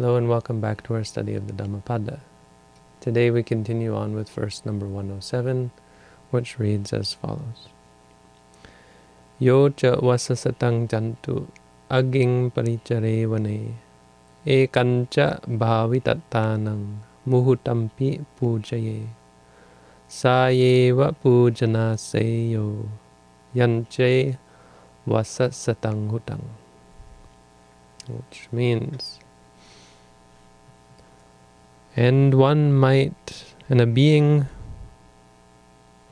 Hello and welcome back to our study of the Dhammapada. Today we continue on with verse number 107, which reads as follows. Yo cha vasasatang jantu aging parichare vane ekancha bhavitattanang muhutampi pujaye sayeva pujana seyo yanche vasasatang hutang. Which means and one might, and a being,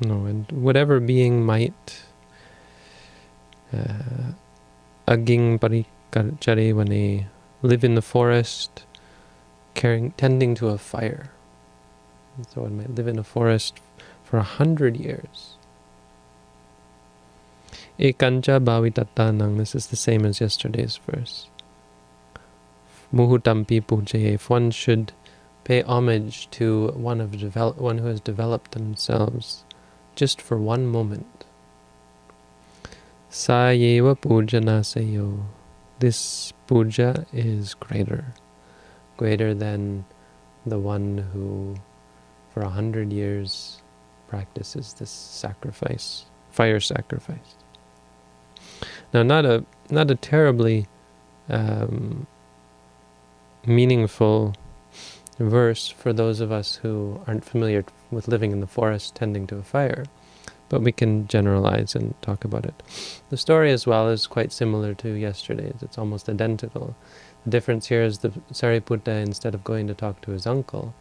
no, and whatever being might, aging uh, when they live in the forest, carrying, tending to a fire. So one might live in a forest for a hundred years. Ekancha bhavitatanang, this is the same as yesterday's verse. Muhutampi pujaye, if one should pay homage to one of develop, one who has developed themselves just for one moment. Sayeva pujana sayo. This puja is greater, greater than the one who for a hundred years practices this sacrifice, fire sacrifice. Now, not a not a terribly um, meaningful verse for those of us who aren't familiar with living in the forest tending to a fire, but we can generalize and talk about it. The story as well is quite similar to yesterday's. It's almost identical. The difference here is the Sariputta, instead of going to talk to his uncle,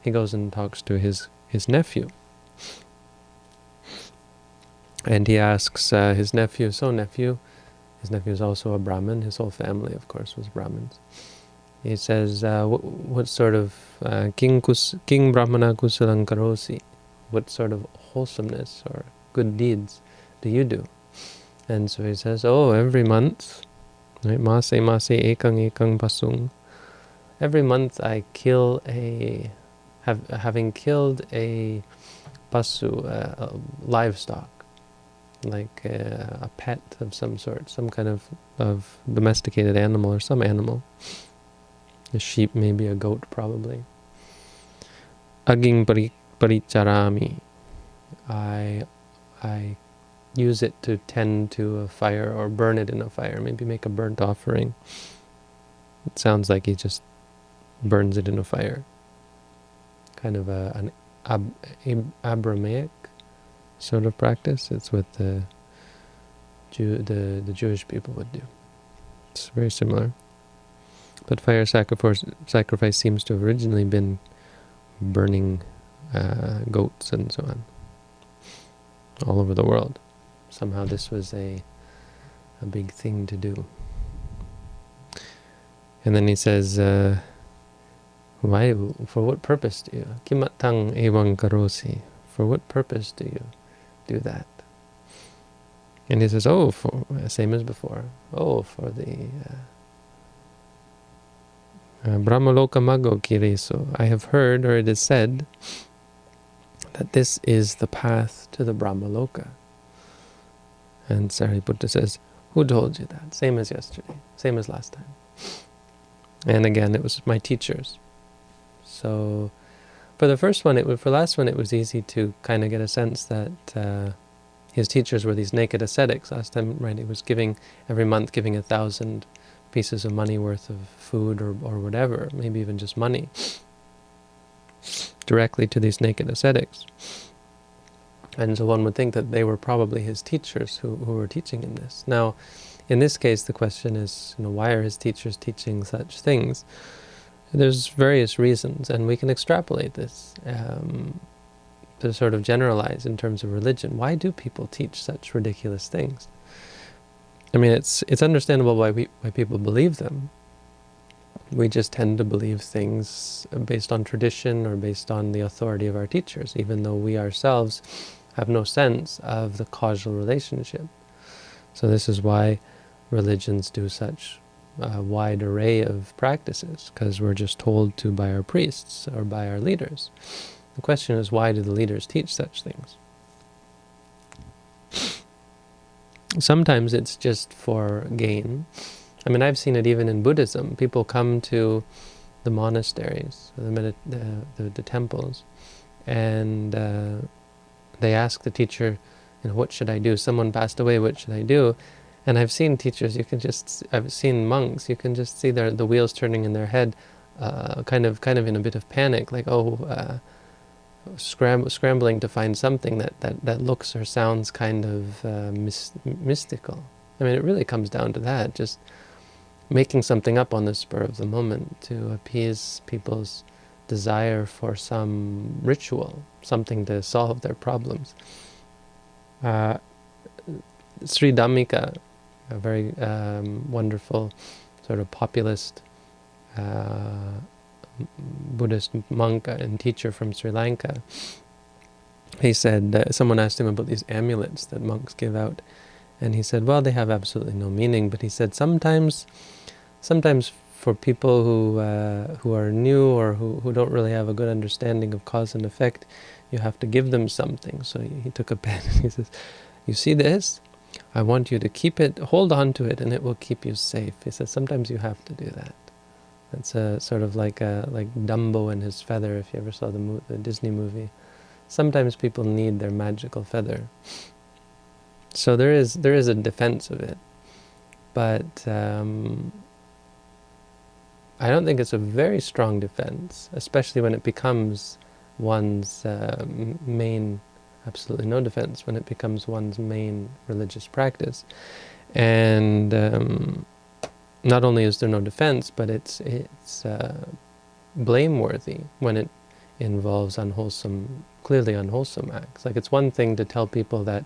he goes and talks to his, his nephew. And he asks uh, his nephew, so nephew, his nephew is also a Brahmin, his whole family, of course, was Brahmins. He says, uh, what, what, sort of uh, king, kus, king brahmana kusalang karosi, what sort of wholesomeness or good deeds do you do? And so he says, oh, every month, right? Mase mase ekang ekang pasung. Every month I kill a, have, having killed a pasu, a livestock, like a, a pet of some sort, some kind of, of domesticated animal or some animal. A sheep, maybe a goat, probably. Aging paricharami. I, I use it to tend to a fire or burn it in a fire. Maybe make a burnt offering. It sounds like he just burns it in a fire. Kind of a, an ab, ab, Abrahamic sort of practice. It's what the Jew, the the Jewish people would do. It's very similar. But fire sacrifice, sacrifice seems to have originally been burning uh, goats and so on, all over the world. Somehow this was a, a big thing to do. And then he says, uh, why, for what purpose do you? Kimatang evang karosi. For what purpose do you do that? And he says, oh, for, same as before. Oh, for the uh, uh, Brahmaloka Mago Kiriso. I have heard, or it is said, that this is the path to the Brahmaloka. And Sariputta says, who told you that? Same as yesterday, same as last time. And again, it was my teachers. So for the first one, it was, for last one, it was easy to kind of get a sense that uh, his teachers were these naked ascetics. Last time, right, he was giving, every month giving a thousand pieces of money worth of food or, or whatever, maybe even just money, directly to these naked ascetics. And so one would think that they were probably his teachers who, who were teaching him this. Now, in this case, the question is, you know, why are his teachers teaching such things? There's various reasons, and we can extrapolate this um, to sort of generalize in terms of religion. Why do people teach such ridiculous things? I mean, it's it's understandable why we why people believe them. We just tend to believe things based on tradition or based on the authority of our teachers, even though we ourselves have no sense of the causal relationship. So this is why religions do such a wide array of practices, because we're just told to by our priests or by our leaders. The question is, why do the leaders teach such things? Sometimes it's just for gain. I mean, I've seen it even in Buddhism. People come to the monasteries, the, the, the, the temples, and uh, they ask the teacher, you know, what should I do? Someone passed away, what should I do? And I've seen teachers, you can just, I've seen monks, you can just see their, the wheels turning in their head, uh, kind of kind of in a bit of panic, like, oh, uh, scram scrambling to find something that, that, that looks or sounds kind of uh, mystical. I mean, it really comes down to that, just making something up on the spur of the moment to appease people's desire for some ritual, something to solve their problems. Uh, Sri Dhammika, a very um, wonderful sort of populist uh, Buddhist monk and teacher from Sri Lanka, he said, uh, someone asked him about these amulets that monks give out, and he said, well, they have absolutely no meaning, but he said sometimes, sometimes for people who uh, who are new or who, who don't really have a good understanding of cause and effect, you have to give them something. So he, he took a pen and he says, you see this? I want you to keep it, hold on to it, and it will keep you safe. He says, sometimes you have to do that. It's a sort of like a, like Dumbo and his feather, if you ever saw the, the Disney movie. Sometimes people need their magical feather. So there is there is a defense of it, but um, I don't think it's a very strong defense, especially when it becomes one's uh, main, absolutely no defense, when it becomes one's main religious practice. And um, not only is there no defense, but it's it's uh, blameworthy when it involves unwholesome, clearly unwholesome acts. Like it's one thing to tell people that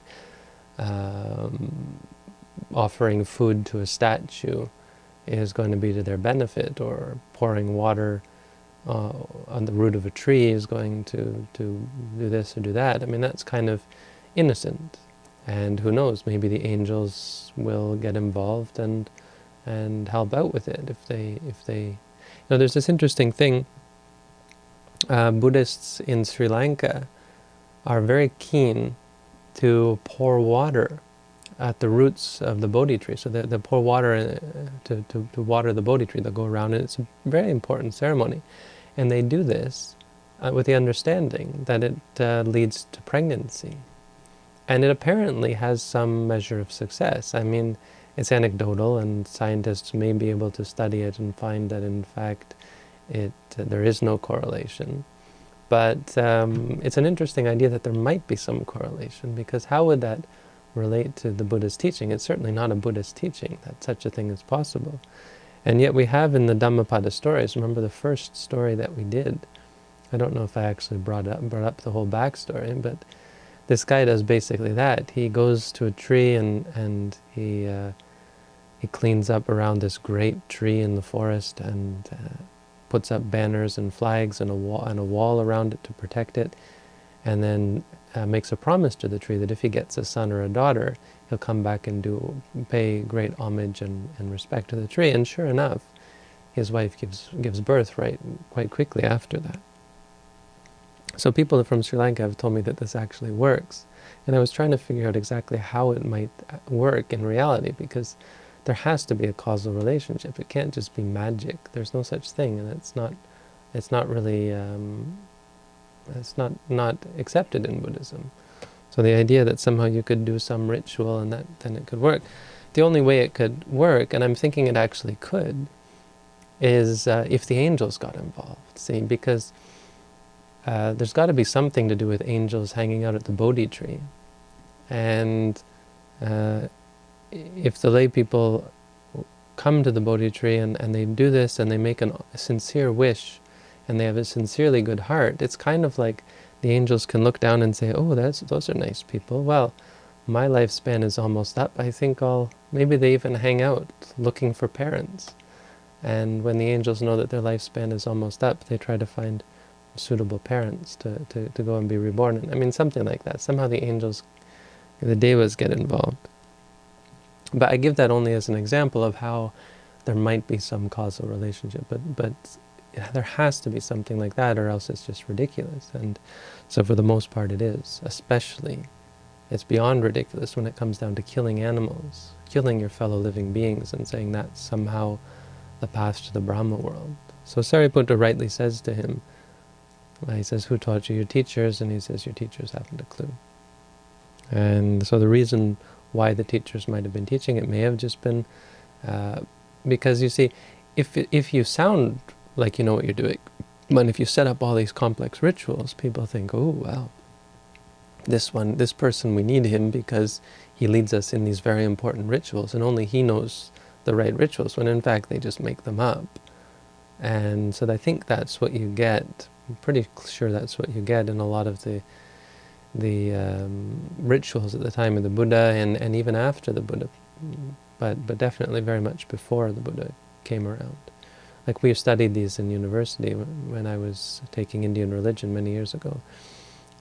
um, offering food to a statue is going to be to their benefit, or pouring water uh, on the root of a tree is going to, to do this or do that. I mean, that's kind of innocent. And who knows, maybe the angels will get involved and and help out with it if they if they you know there's this interesting thing uh, Buddhists in Sri Lanka are very keen to pour water at the roots of the Bodhi tree. So they, they pour water uh, to, to, to water the Bodhi tree. They'll go around and it's a very important ceremony. And they do this uh, with the understanding that it uh, leads to pregnancy. And it apparently has some measure of success. I mean, it's anecdotal and scientists may be able to study it and find that in fact it uh, there is no correlation. But um, it's an interesting idea that there might be some correlation because how would that relate to the Buddha's teaching? It's certainly not a Buddhist teaching that such a thing is possible. And yet we have in the Dhammapada stories, remember the first story that we did, I don't know if I actually brought up, brought up the whole backstory, but this guy does basically that. He goes to a tree and, and he uh, he cleans up around this great tree in the forest and uh, puts up banners and flags and a, wall, and a wall around it to protect it, and then uh, makes a promise to the tree that if he gets a son or a daughter, he'll come back and do pay great homage and, and respect to the tree. And sure enough, his wife gives gives birth right quite quickly after that. So people from Sri Lanka have told me that this actually works. And I was trying to figure out exactly how it might uh, work in reality because there has to be a causal relationship. It can't just be magic. There's no such thing, and it's not, it's not really, um, it's not not accepted in Buddhism. So the idea that somehow you could do some ritual and that then it could work, the only way it could work, and I'm thinking it actually could, is uh, if the angels got involved. See, because uh, there's got to be something to do with angels hanging out at the Bodhi tree, and uh, if the lay people come to the Bodhi tree and, and they do this and they make an, a sincere wish and they have a sincerely good heart, it's kind of like the angels can look down and say, oh, that's, those are nice people. Well, my lifespan is almost up. I think I'll, maybe they even hang out looking for parents. And when the angels know that their lifespan is almost up, they try to find suitable parents to, to, to go and be reborn. I mean, something like that. Somehow the angels, the devas get involved. But I give that only as an example of how there might be some causal relationship, but but there has to be something like that, or else it's just ridiculous. And so for the most part it is, especially, it's beyond ridiculous when it comes down to killing animals, killing your fellow living beings and saying that's somehow the path to the Brahma world. So Sariputta rightly says to him, he says, who taught you your teachers? And he says, your teachers haven't a clue. And so the reason why the teachers might have been teaching it may have just been uh, because you see, if, if you sound like you know what you're doing, but if you set up all these complex rituals, people think, oh, well, this one, this person, we need him because he leads us in these very important rituals, and only he knows the right rituals, when in fact they just make them up. And so I think that's what you get, I'm pretty sure that's what you get in a lot of the the um, rituals at the time of the Buddha and, and even after the Buddha, but, but definitely very much before the Buddha came around. Like we studied these in university when I was taking Indian religion many years ago.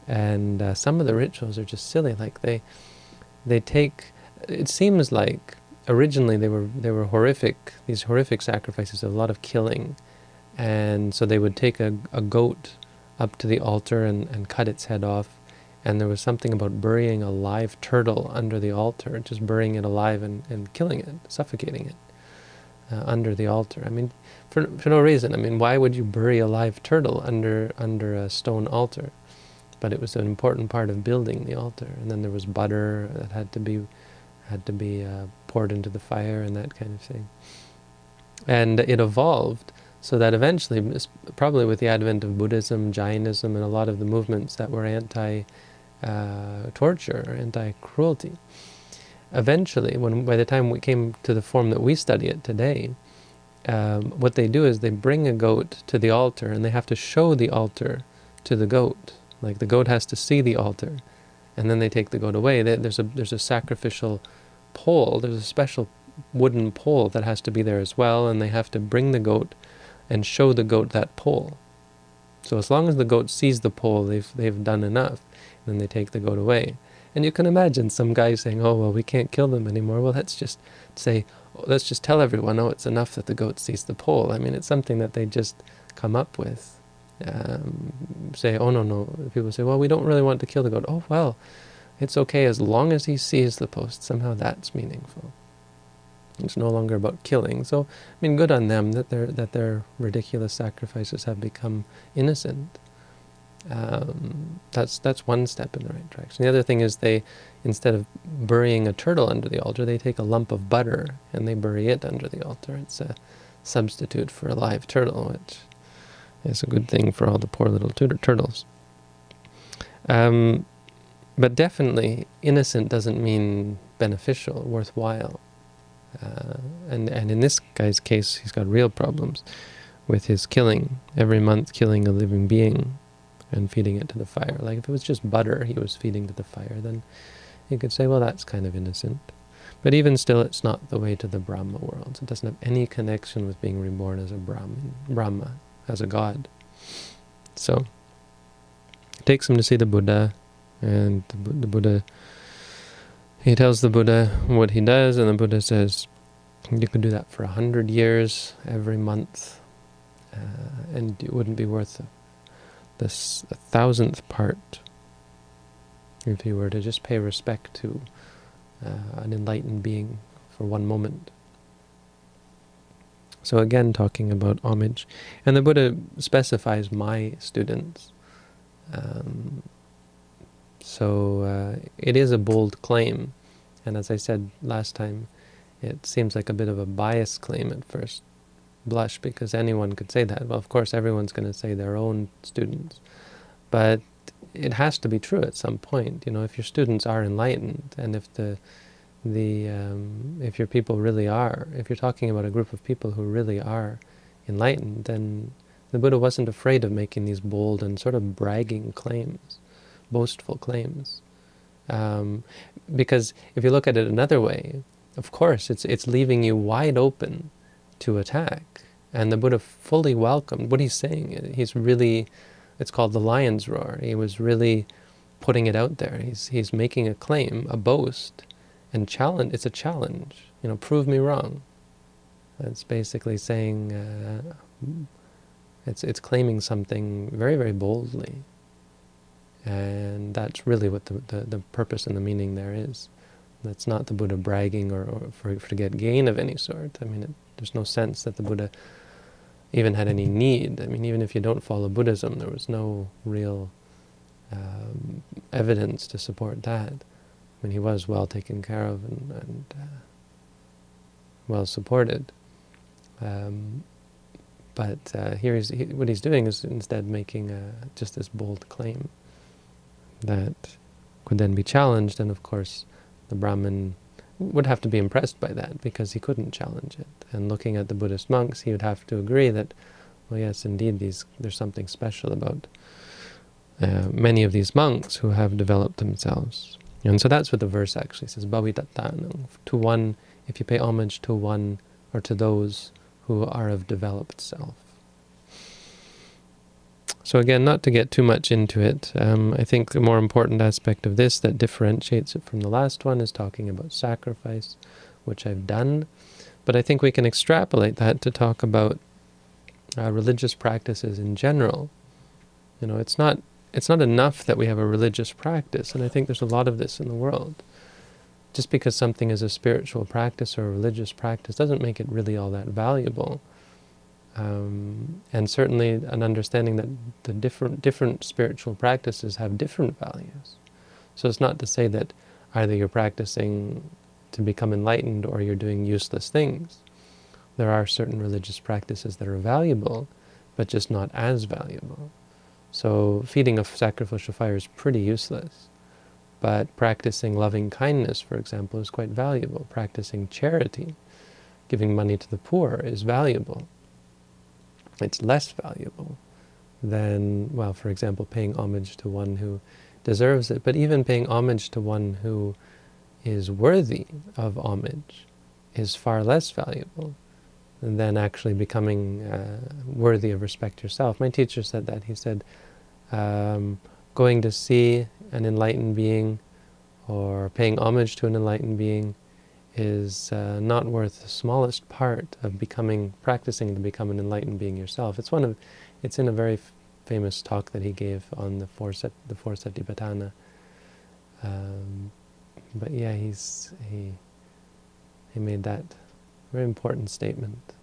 And uh, some of the rituals are just silly. Like they, they take. It seems like originally they were they were horrific. These horrific sacrifices, a lot of killing, and so they would take a, a goat up to the altar and, and cut its head off. And there was something about burying a live turtle under the altar, just burying it alive and, and killing it, suffocating it uh, under the altar. I mean, for, for no reason. I mean, why would you bury a live turtle under under a stone altar? but it was an important part of building the altar. And then there was butter that had to be had to be uh, poured into the fire and that kind of thing. And it evolved so that eventually, probably with the advent of Buddhism, Jainism, and a lot of the movements that were anti-torture, uh, torture, anti-cruelty, eventually, when by the time we came to the form that we study it today, um, what they do is they bring a goat to the altar and they have to show the altar to the goat. Like the goat has to see the altar, and then they take the goat away. There's a there's a sacrificial pole. There's a special wooden pole that has to be there as well, and they have to bring the goat and show the goat that pole. So as long as the goat sees the pole, they've they've done enough. And then they take the goat away. And you can imagine some guy saying, "Oh well, we can't kill them anymore." Well, let's just say, let's just tell everyone, "Oh, it's enough that the goat sees the pole." I mean, it's something that they just come up with um, say, oh no, no. People say, well, we don't really want to kill the goat. Oh, well, it's okay as long as he sees the post. Somehow that's meaningful. It's no longer about killing. So, I mean, good on them that their that their ridiculous sacrifices have become innocent. Um, that's that's one step in the right direction. The other thing is they, instead of burying a turtle under the altar, they take a lump of butter and they bury it under the altar. It's a substitute for a live turtle, which is a good thing for all the poor little turtle turtles. Um, but definitely, innocent doesn't mean beneficial, worthwhile. Uh, and, and in this guy's case, he's got real problems with his killing, every month killing a living being and feeding it to the fire. Like if it was just butter he was feeding to the fire, then you could say, well, that's kind of innocent. But even still, it's not the way to the Brahma world. It doesn't have any connection with being reborn as a Brahmin, Brahma as a god. So, it takes him to see the Buddha, and the, the Buddha, he tells the Buddha what he does, and the Buddha says, you could do that for a hundred years, every month, uh, and it wouldn't be worth this a thousandth part if you were to just pay respect to uh, an enlightened being for one moment. So again, talking about homage. And the Buddha specifies my students. Um, so uh, it is a bold claim. And as I said last time, it seems like a bit of a biased claim at first blush, because anyone could say that. Well, of course, everyone's going to say their own students. But it has to be true at some point. You know, if your students are enlightened, and if the the um, if your people really are, if you're talking about a group of people who really are enlightened, then the Buddha wasn't afraid of making these bold and sort of bragging claims, boastful claims. Um, because if you look at it another way, of course, it's it's leaving you wide open to attack. And the Buddha fully welcomed what he's saying. He's really, it's called the lion's roar. He was really putting it out there. He's, he's making a claim, a boast, and challenge, it's a challenge, you know, prove me wrong. It's basically saying, uh, it's, it's claiming something very, very boldly. And that's really what the, the, the purpose and the meaning there is. That's not the Buddha bragging or, or for, for to get gain of any sort. I mean, it, There's no sense that the Buddha even had any need. I mean, even if you don't follow Buddhism, there was no real um, evidence to support that. I mean, he was well taken care of and, and uh, well supported. Um, but uh, here he's, he, what he's doing is instead making a, just this bold claim that could then be challenged, and of course the Brahmin would have to be impressed by that because he couldn't challenge it. And looking at the Buddhist monks, he would have to agree that, well, yes, indeed, these there's something special about uh, many of these monks who have developed themselves. And so that's what the verse actually says, Bhavitattanam, to one, if you pay homage to one or to those who are of developed self. So again, not to get too much into it, um, I think the more important aspect of this that differentiates it from the last one is talking about sacrifice, which I've done. But I think we can extrapolate that to talk about uh, religious practices in general. You know, it's not it's not enough that we have a religious practice, and I think there's a lot of this in the world. Just because something is a spiritual practice or a religious practice doesn't make it really all that valuable. Um, and certainly an understanding that the different different spiritual practices have different values. So it's not to say that either you're practicing to become enlightened or you're doing useless things. There are certain religious practices that are valuable, but just not as valuable. So feeding a sacrificial fire is pretty useless. But practicing loving kindness, for example, is quite valuable. Practicing charity, giving money to the poor, is valuable it's less valuable than, well, for example, paying homage to one who deserves it, but even paying homage to one who is worthy of homage is far less valuable than actually becoming uh, worthy of respect yourself. My teacher said that. He said, um, going to see an enlightened being or paying homage to an enlightened being is uh, not worth the smallest part of becoming, practicing to become an enlightened being yourself. It's one of, it's in a very famous talk that he gave on the four set, the four satipatthana. Um, but yeah, he's he he made that very important statement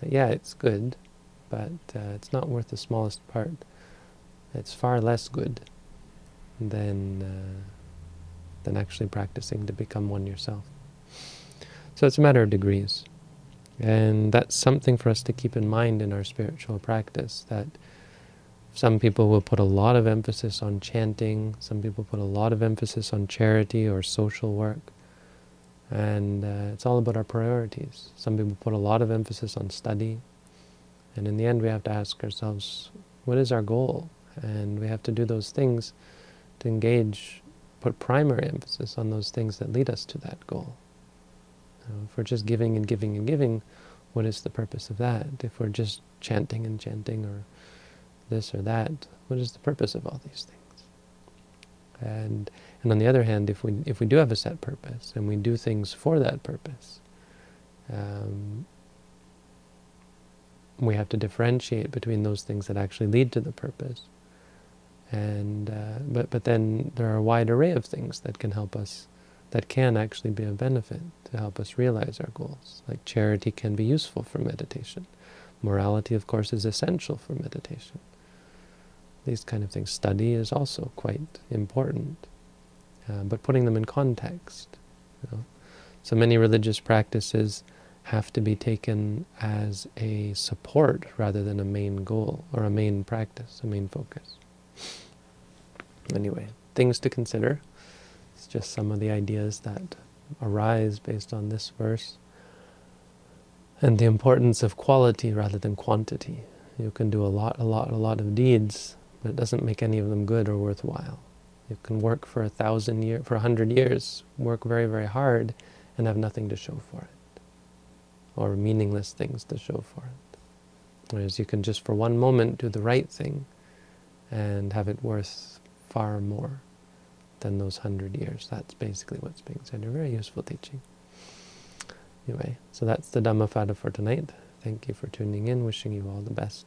that yeah, it's good, but uh, it's not worth the smallest part. It's far less good than uh, than actually practicing to become one yourself. So it's a matter of degrees. And that's something for us to keep in mind in our spiritual practice, that some people will put a lot of emphasis on chanting, some people put a lot of emphasis on charity or social work, and uh, it's all about our priorities. Some people put a lot of emphasis on study, and in the end we have to ask ourselves, what is our goal? And we have to do those things to engage, put primary emphasis on those things that lead us to that goal. Uh, if we're just giving and giving and giving, what is the purpose of that? If we're just chanting and chanting or this or that, what is the purpose of all these things? And and on the other hand, if we if we do have a set purpose and we do things for that purpose, um, we have to differentiate between those things that actually lead to the purpose. And uh, but but then there are a wide array of things that can help us that can actually be a benefit to help us realize our goals. Like charity can be useful for meditation. Morality, of course, is essential for meditation. These kind of things. Study is also quite important, uh, but putting them in context. You know? So many religious practices have to be taken as a support rather than a main goal or a main practice, a main focus. Anyway, things to consider. Just some of the ideas that arise based on this verse. And the importance of quality rather than quantity. You can do a lot, a lot, a lot of deeds, but it doesn't make any of them good or worthwhile. You can work for a thousand years, for a hundred years, work very, very hard, and have nothing to show for it, or meaningless things to show for it. Whereas you can just for one moment do the right thing and have it worth far more than those hundred years. That's basically what's being said. A very useful teaching. Anyway, so that's the Dhammapada for tonight. Thank you for tuning in. Wishing you all the best.